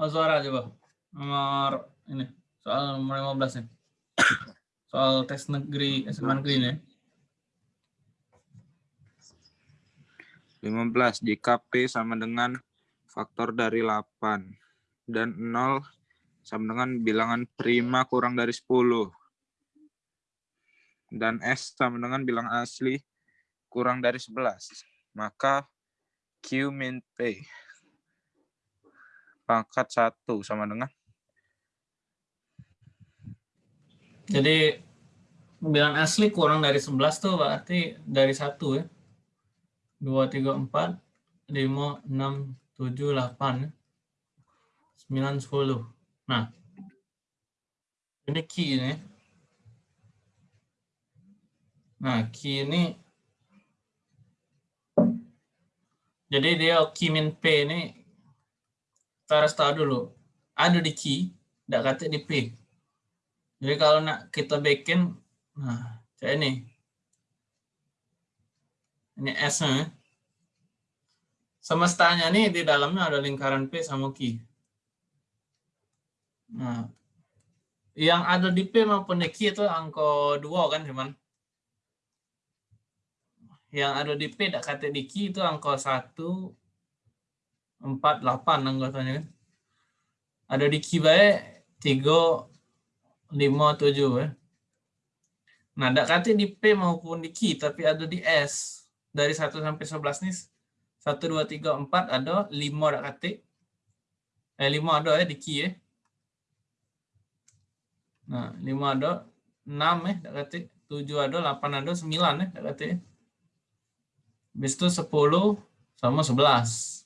Oh, suara coba. Nomor ini, soal nomor 15 nih. Soal tes negeri SMA negeri ini. 15. Jika P sama dengan faktor dari 8 dan 0 sama dengan bilangan prima kurang dari 10 dan S sama dengan bilang asli kurang dari 11 maka Q min P pangkat 1 sama dengan Jadi bilangan asli kurang dari 11 tuh berarti dari 1 ya. 2, 3, 4, 5, 6, 7, 8, 9, 10. Nah, ini key ini. Nah, key ini jadi dia key min P ini harus tahu dulu. Ada di key, tidak kata di P. Jadi kalau nak kita bikin, nah, kayak ini. Ini S-nya. Semestanya nih di dalamnya ada lingkaran P sama Q. Nah, yang ada di P maupun di Q itu angka 2 kan cuman. Yang ada di P tidak kata di Q itu angka 1, 4, 8 anggotanya kan. Ada di baik 3, 5, 7 ya. Nah, tidak kata di P maupun di Q, tapi ada di S. Dari 1 sampai 11 nih, 1, 2, 3, 4 ada, 5 tidak kata. Eh, 5 ada ya di Q ya. Nah, 5 ada, 6 ya, tak kata. 7 ada, 8 ada, 9 ya, tak kata. Habis itu 10 sama 11.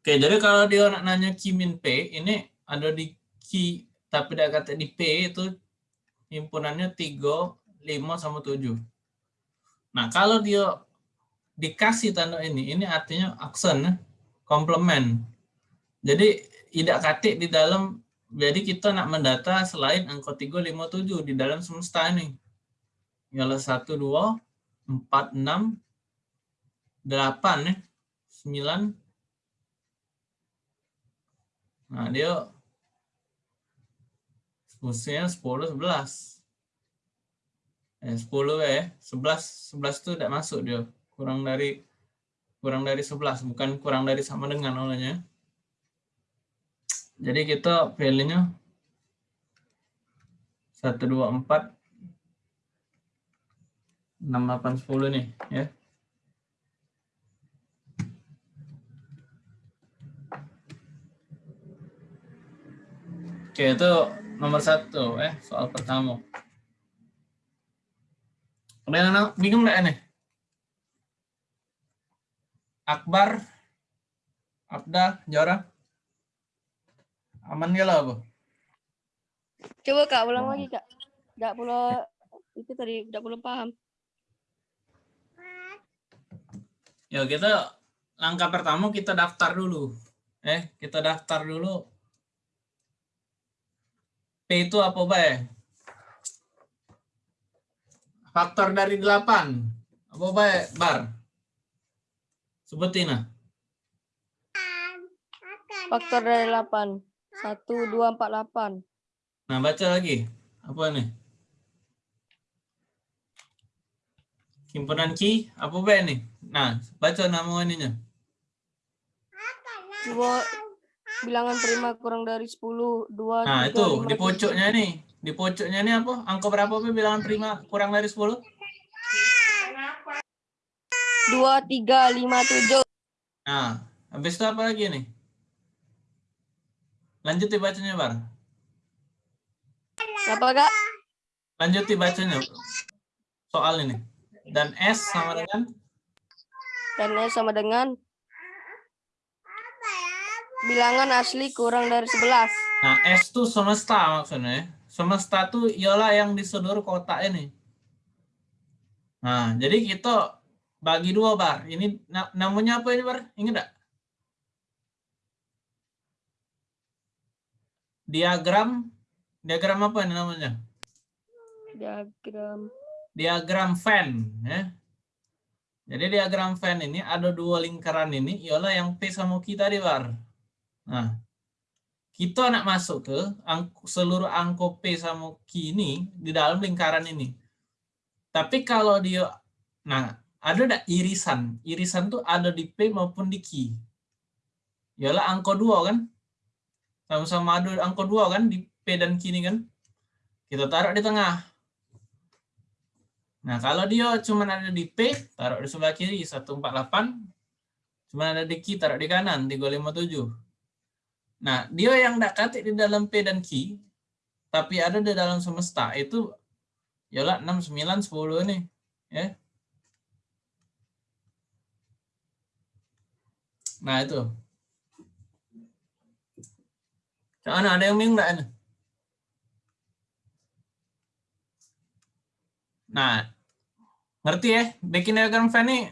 Oke, jadi kalau dia nanya Q min P, ini ada di Q, tapi tidak kata di P itu himpunannya 3, 5, sama 7. Nah, kalau dia dikasih tanda ini, ini artinya aksen, komplement. Jadi, tidak katik di dalam jadi kita nak mendata selain angka 357 di dalam semesta ini. Ialah 1, 2, 4, 6, 8, ya. 9. Nah, dia fungsinya 10, 11. Eh, 10 ya, 11, 11 itu tidak masuk dia. Kurang dari kurang dari 11, bukan kurang dari sama dengan olehnya. Jadi kita value-nya 1, 2, 4, 6, 8, 10 nih. ya. Oke, itu nomor satu eh soal pertama. Ada yang bingung nggak ini? Akbar, Abda, Jara? Aman gak lah, Bu? Coba Kak, ulang lagi Kak. Enggak perlu itu tadi enggak perlu paham. Ya, kita langkah pertama kita daftar dulu. Eh, kita daftar dulu. P itu apa, Bay? Faktor dari 8. Apa, Bay? Bar. Sebutin, nah. Faktor dari 8. Satu, dua, empat, delapan. Nah, baca lagi. Apa nih? Himpunan Ki, apa B nih? Nah, baca nama ininya. Dua, bilangan prima kurang dari 10. Dua, Nah, tiga, itu lima, di tujuh. pojoknya nih. Di pojoknya nih apa? Angka berapa B bilangan prima kurang dari 10? Dua, tiga, lima, tujuh. Nah, habis itu apa lagi nih? Lanjut dibacanya, Bar. Apa Kak? Lanjut dibacanya. Soal ini. Dan S sama dengan Dan S sama dengan bilangan asli kurang dari 11. Nah, S itu semesta maksudnya. ya. Semesta tuh ialah yang di seluruh kotak ini. Nah, jadi kita bagi dua, Bar. Ini na- namanya apa ini, Bar? Ingat nggak? Diagram, diagram apa ini namanya? Diagram Diagram Venn. Ya. Jadi diagram Venn ini ada dua lingkaran ini, ialah yang P sama Q tadi, Bar. Nah, kita nak masuk ke seluruh angko P sama Q ini di dalam lingkaran ini. Tapi kalau dia, nah ada ada irisan. Irisan tuh ada di P maupun di Q. Yalah angko dua kan? Sama-sama ada angko dua kan di P dan Q ini kan? Kita taruh di tengah. Nah, kalau dia cuma ada di P, taruh di sebelah kiri 148. Cuma ada di Q, taruh di kanan 357. Nah, dia yang tidak katik di dalam P dan Q, tapi ada di dalam semesta, itu yalah 6, 9, 10 nih. Ya. Nah, itu. Mana ada yang bingung nggak ini? Nah, ngerti ya? Bikin diagram fan nih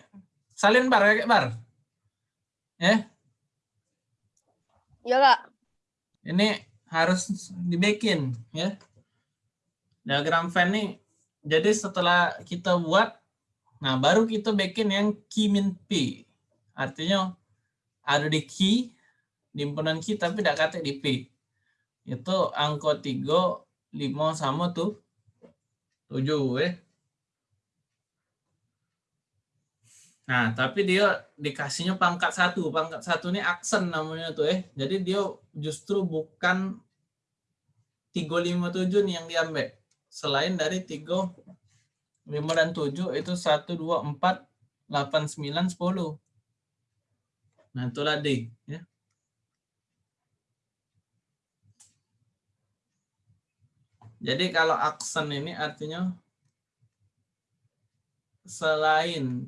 salin bar kayak bar. Ya, Iya kak. ini harus dibikin ya. Diagram fan nih. Jadi setelah kita buat, nah baru kita bikin yang key min P. Artinya ada di key, di himpunan key tapi tidak kata di P. Itu angka 3, 5 sama tuh 7 ya. Nah, tapi dia dikasihnya pangkat satu. Pangkat satu ini aksen namanya tuh eh. Jadi dia justru bukan 357 nih yang diambil. Selain dari 3, 5 dan 7 itu 1, 2, 4, 8, 9, 10. Nah, itulah D. Ya. Jadi kalau aksen ini artinya selain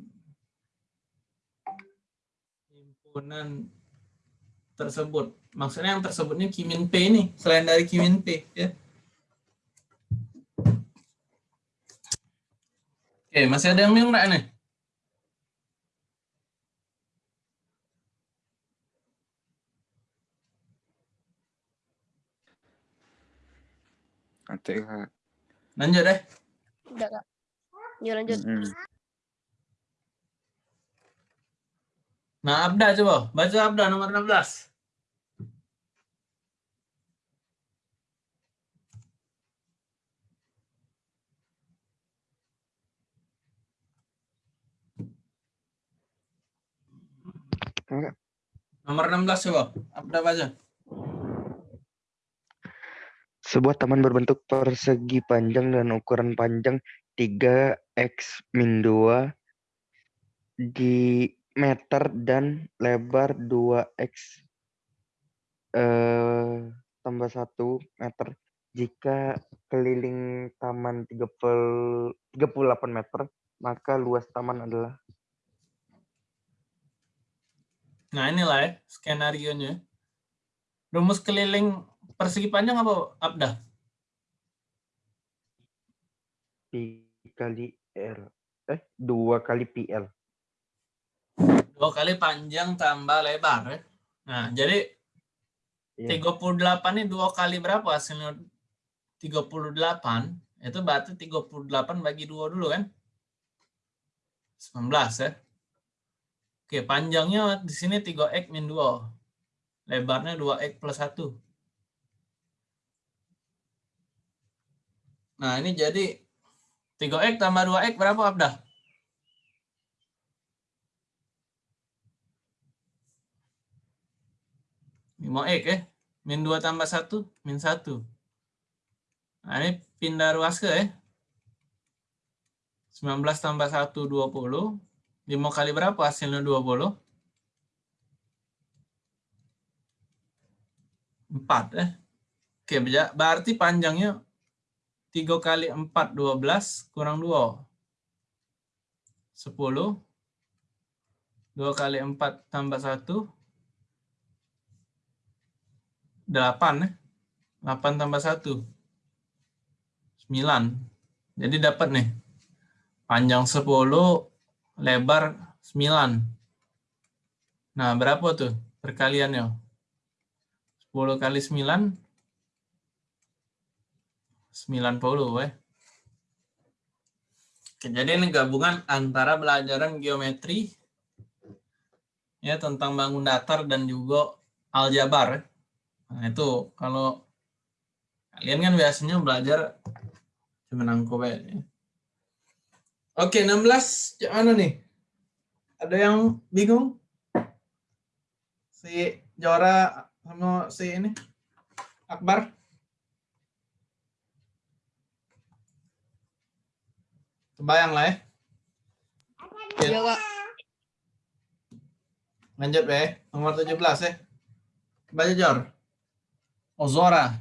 himpunan tersebut. Maksudnya yang tersebutnya Kimin P ini, selain dari Kimin P. Ya. Oke, masih ada yang bingung nggak nih? Nanti Kak. Lanjut deh. Udah kak. Yuk lanjut. Mm-mm. Nah, Abda coba. Baca Abda nomor 16. Kak, Nomor 16 coba. Abda baca. Sebuah taman berbentuk persegi panjang dan ukuran panjang 3x min 2 di meter dan lebar 2x eh, tambah 1 meter jika keliling taman 30, 38 meter maka luas taman adalah Nah, inilah ya skenario-nya. Rumus keliling persegi panjang apa, Abda? pi kali r eh 2 kali pl Dua kali panjang tambah lebar ya. Nah, jadi Iya. 38 ini dua kali berapa hasilnya? 38. Itu berarti 38 bagi dua dulu kan? 19 ya. Oke, panjangnya di sini 3x min 2. Lebarnya 2x plus 1. Nah, ini jadi 3x tambah 2x berapa, Abdah? Lima x ya. Min 2 tambah 1, min 1. Nah, ini pindah ruas ke ya. 19 tambah 1, 20. 5 kali berapa hasilnya 20? 4 ya. Oke, berarti panjangnya 3 kali 4, 12, kurang 2. 10. 2 kali 4 tambah 1, 8 ya. 8 tambah 1. 9. Jadi dapat nih. Panjang 10, lebar 9. Nah, berapa tuh perkaliannya? 10 kali 9, 90 ya. Oke, jadi ini gabungan antara pelajaran geometri ya tentang bangun datar dan juga aljabar. ya. Nah, itu kalau kalian kan biasanya belajar cuma nangkep ya. Oke, 16 yang mana nih? Ada yang bingung? Si Jora sama si ini? Akbar? Kebayang lah ya. Oke, lanjut ya. Nomor 17 ya. Baca Jor. Ozora.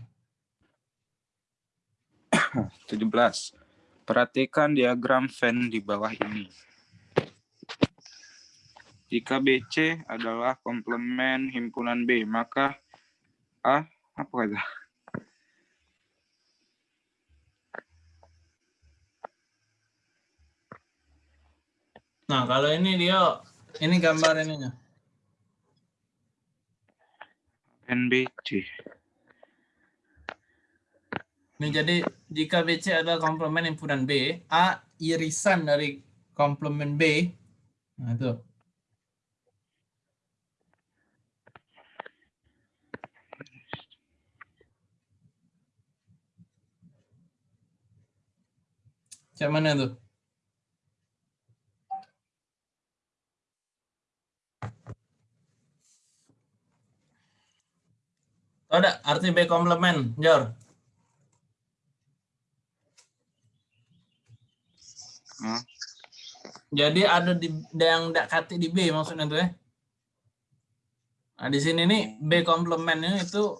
17. Perhatikan diagram Venn di bawah ini. Jika BC adalah komplement himpunan B, maka A apa kata? Nah, kalau ini dia ini gambar ininya. NBC. Ini jadi jika BC adalah komplement himpunan B, A irisan dari komplement B. Nah, itu. Cak mana ada arti B komplement, Jor? Hah? Jadi ada di yang kati di B maksudnya tuh ya. Nah, di sini nih B komplementnya itu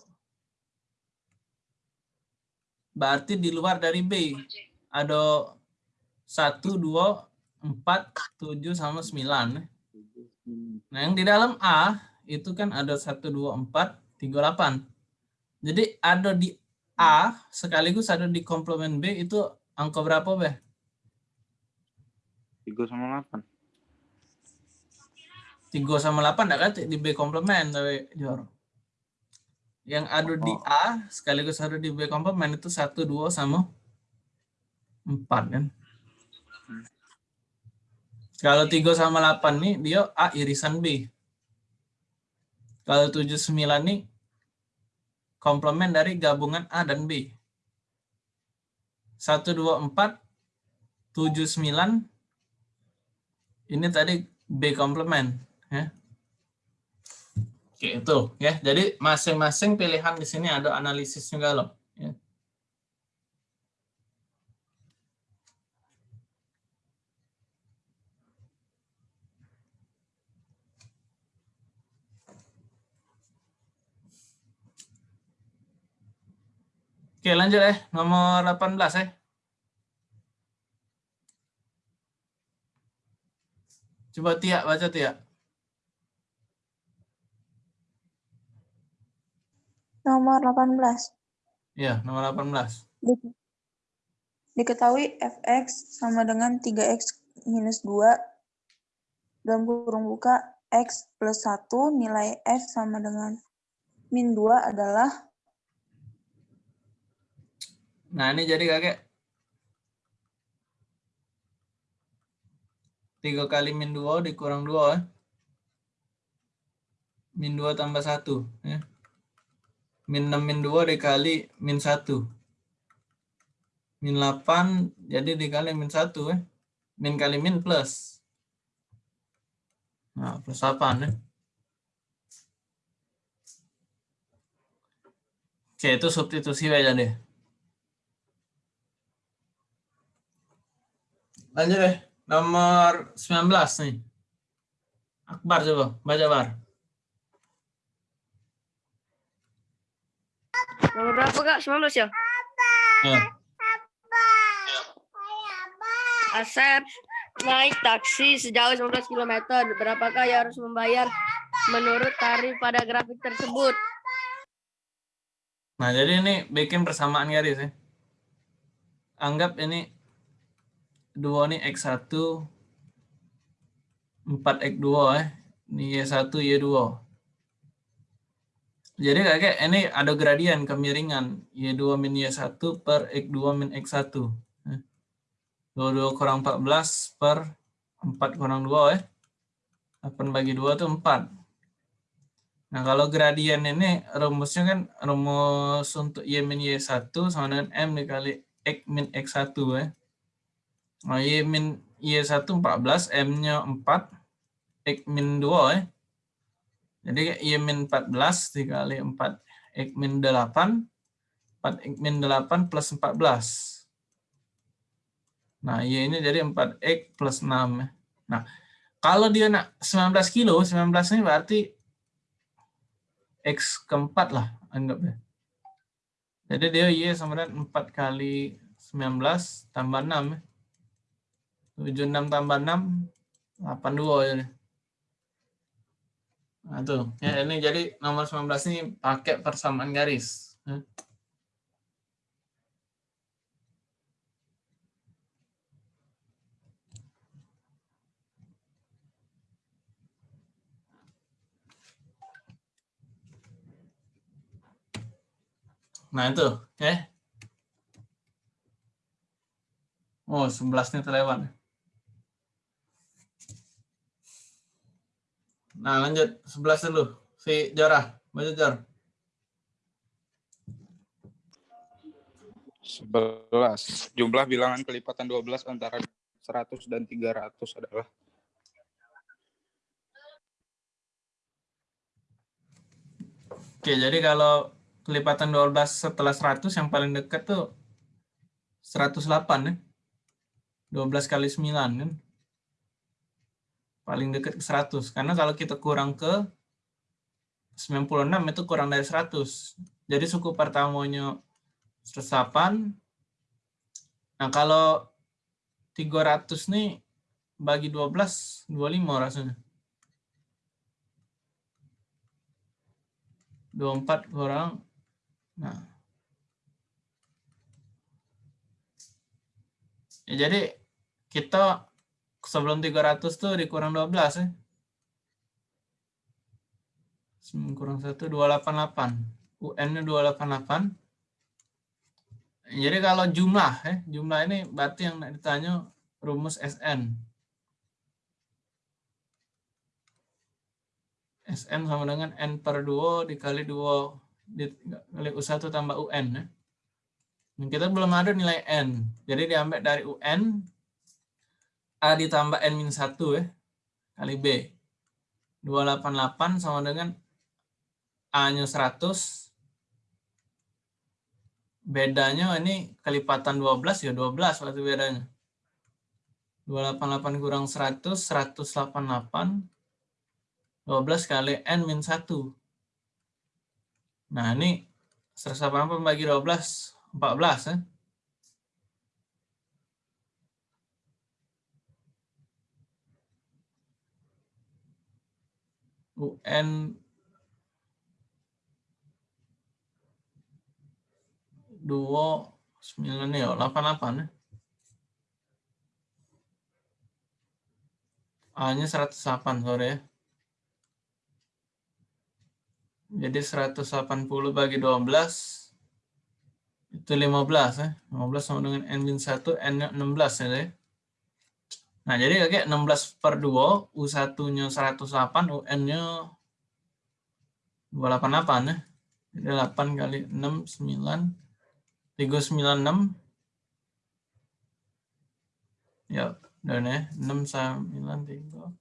berarti di luar dari B. Ada 1, 2, 4, 7, sama 9. Nah, yang di dalam A itu kan ada 1, 2, 4, 3, 8. Jadi ada di A sekaligus ada di komplement B itu angka berapa, Be? 3 sama 8. 3 sama 8 enggak kan di B komplement tapi Jor. Yang ada di Oh. A sekaligus ada di B komplement itu 1 2 sama 4 kan. Kalau 3 sama 8 nih dia A irisan B. Kalau 7 9 nih komplement dari gabungan A dan B. 1 2 4 7 9 ini tadi B komplement ya. Oke, itu ya. Jadi masing-masing pilihan di sini ada analisis juga loh. Ya. Oke, lanjut ya. Nomor 18 ya. Coba Tia, baca Tia. Nomor 18. Iya, nomor 18. Di- Diketahui fx sama dengan 3x minus 2 dalam kurung buka x plus 1 nilai f sama dengan min 2 adalah Nah, ini jadi kakek. 3 kali min 2 dikurang 2 ya. Min 2 tambah 1 ya. Min 6 min 2 dikali min 1. Min 8 jadi dikali min 1 ya. Min kali min plus. Nah, plus 8 ya. Oke, itu substitusi aja deh. Lanjut deh. Nomor 19 nih. Akbar coba, baca Bar. Nomor berapa kak? 19 ya? Ya. Asep naik taksi sejauh 19 km. Berapakah yang harus membayar menurut tarif pada grafik tersebut? Nah, jadi ini bikin persamaan garis ya. Anggap ini 2 nih X1 4X2 ya. Ini Y1 Y2. Jadi kayak ini ada gradien kemiringan Y2 min Y1 per X2 min X1. ya. 22 kurang 14 per 4 kurang 2 ya. 8 bagi 2 itu 4. Nah, kalau gradien ini rumusnya kan rumus untuk Y min Y1 sama dengan M dikali X min X1 ya. Nah, Y min Y1 14, M-nya 4, X min 2 ya. Jadi Y min 14 dikali 4 X min 8, 4 X min 8 plus 14. Nah, Y ini jadi 4X plus 6 ya. Nah, kalau dia nak 19 kilo, 19 ini berarti X keempat lah anggapnya. Jadi dia Y sama dengan 4 kali 19 tambah 6 ya. 76 tambah 6, 82 ya. Nah tuh, ya ini jadi nomor 19 ini pakai persamaan garis. Ya. Nah itu, oke. Oh, 11 nih terlewat. Nah, lanjut. 11 dulu. Si Jorah. Baca Jor. 11. Jumlah bilangan kelipatan 12 antara 100 dan 300 adalah Oke, jadi kalau kelipatan 12 setelah 100 yang paling dekat tuh 108 ya. 12 kali 9 kan. Paling dekat ke 100. Karena kalau kita kurang ke 96 itu kurang dari 100. Jadi suku pertamanya 108. Nah kalau 300 nih bagi 12, 25 rasanya. 24 kurang. Nah. Ya, jadi kita sebelum 300 tuh dikurang 12 ya. Kurang 1, 288. UN-nya 288. Jadi kalau jumlah, ya, jumlah ini berarti yang ditanya rumus SN. SN sama dengan N per 2 dikali 2 dikali U1 tambah UN. Ya. Kita belum ada nilai N. Jadi diambil dari UN, A ditambah N-1 ya, kali B. 288 sama dengan A-nya 100. Bedanya ini kelipatan 12 ya 12 berarti bedanya. 288 kurang 100, 188. 12 kali N min 1. Nah ini 188 bagi 12, 14 ya. UN 29 ya, 88 ya. A-nya 108, sorry ya. Jadi 180 bagi 12 itu 15 ya. 15 sama dengan N-1, N-nya 16 ya. Nah, jadi kayak 16 per 2, U1-nya 108, UN-nya 288 ya. Jadi 8 kali 6, 9, 396. Ya, dan ya, 6, 9, 3,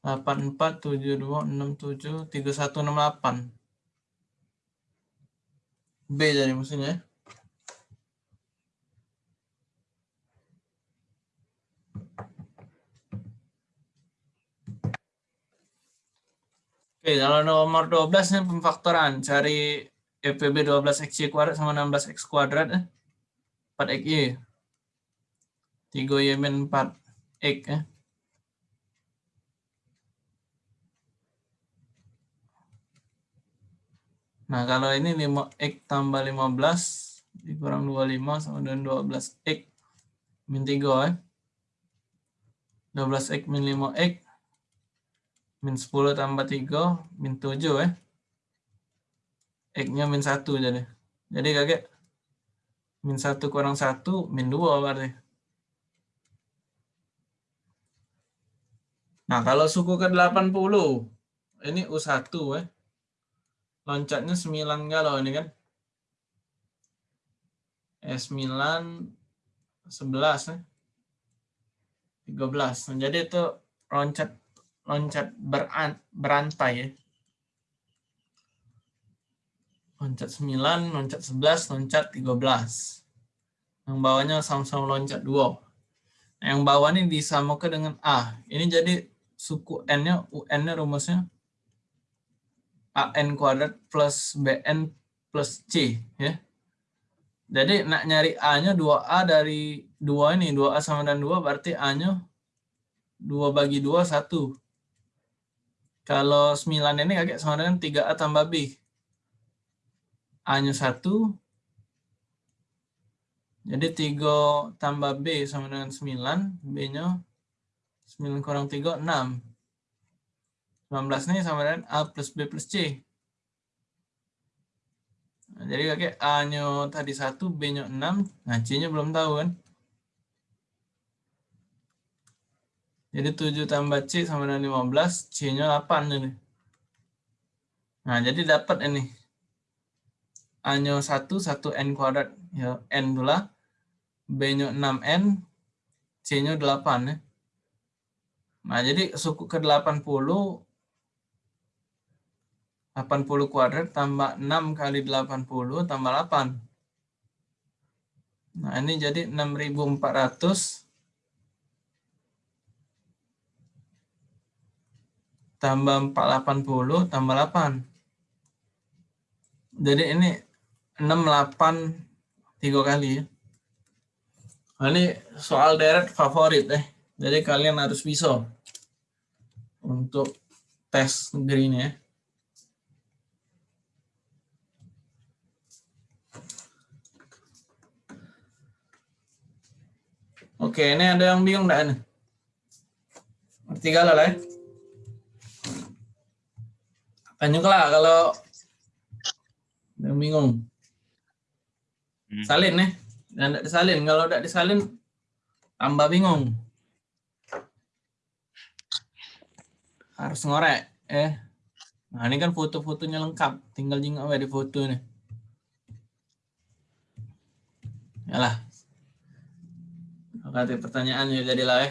8, 4, 7, 2, 6, 7, 3, 1, 6, 8. B jadi mesinnya. Oke, kalau nomor 12 ini pemfaktoran. Cari EPB 12XY kuadrat sama 16X kuadrat. Eh. 4XY. 3Y min 4X. Eh. Nah, kalau ini 5X tambah 15 dikurang 25 sama dengan 12X min 3 ya. 12X min 5X min 10 tambah 3 min 7 ya. X-nya min 1 jadi. Jadi kakek min 1 kurang 1 min 2 berarti. Nah, kalau suku ke 80 ini U1 ya. loncatnya 9 galau ini kan. S9 11 ya. 13. Nah, jadi itu loncat loncat beran, berantai ya. Loncat 9, loncat 11, loncat 13. Yang bawahnya sama-sama loncat 2. Nah, yang bawah ini disamakan dengan A. Ini jadi suku N-nya, UN-nya rumusnya AN kuadrat plus BN plus C. ya. Jadi nak nyari A-nya 2A dari 2 ini. 2A sama dengan 2 berarti A-nya 2 bagi 2, 1. Kalau 9 ini kakek sama dengan 3A tambah B. A-nya 1. Jadi 3 tambah B sama dengan 9. B-nya 9 kurang 3, 6. 19 ini sama dengan A plus B plus C. Nah, jadi kakek A-nya tadi 1, B-nya 6. Nah, C-nya belum tahu kan. Jadi 7 tambah C sama dengan 15, C-nya 8 ini. Nah, jadi dapat ini. A-nya 1, 1 N kuadrat. Ya, N pula. B-nya 6N, C-nya 8 ya. Nah, jadi suku ke 80, 80 kuadrat tambah 6 kali 80 tambah 8. Nah, ini jadi 6.400 tambah 480 tambah 8. Jadi ini 68 tiga kali ya. Nah, ini soal deret favorit eh. Jadi kalian harus bisa untuk tes negeri ini ya. Oke, ini ada yang bingung enggak ini? Ngerti lah ya? Tanya lah kalau yang bingung. Hmm. Salin nih. Dan tidak disalin. Kalau tidak disalin, tambah bingung. Harus ngorek. Eh. Nah, ini kan foto-fotonya lengkap. Tinggal jingak di foto nih. Yalah. Oke, pertanyaannya jadilah ya.